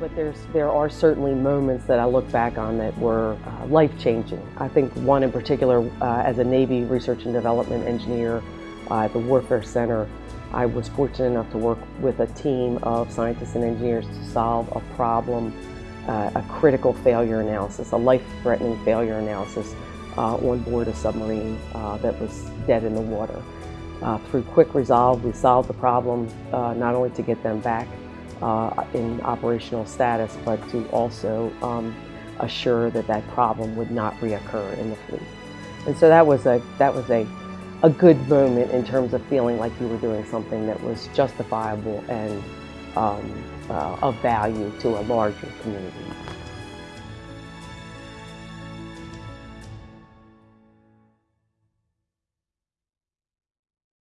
but there's, there are certainly moments that I look back on that were uh, life-changing. I think one in particular, uh, as a Navy research and development engineer uh, at the Warfare Center, I was fortunate enough to work with a team of scientists and engineers to solve a problem, uh, a critical failure analysis, a life-threatening failure analysis uh, on board a submarine uh, that was dead in the water. through quick resolve, we solved the problem not only to get them back uh, in operational status, but to also um, assure that that problem would not reoccur in the fleet. And so that was a that was a a good moment in terms of feeling like you were doing something that was justifiable and um, uh, of value to a larger community.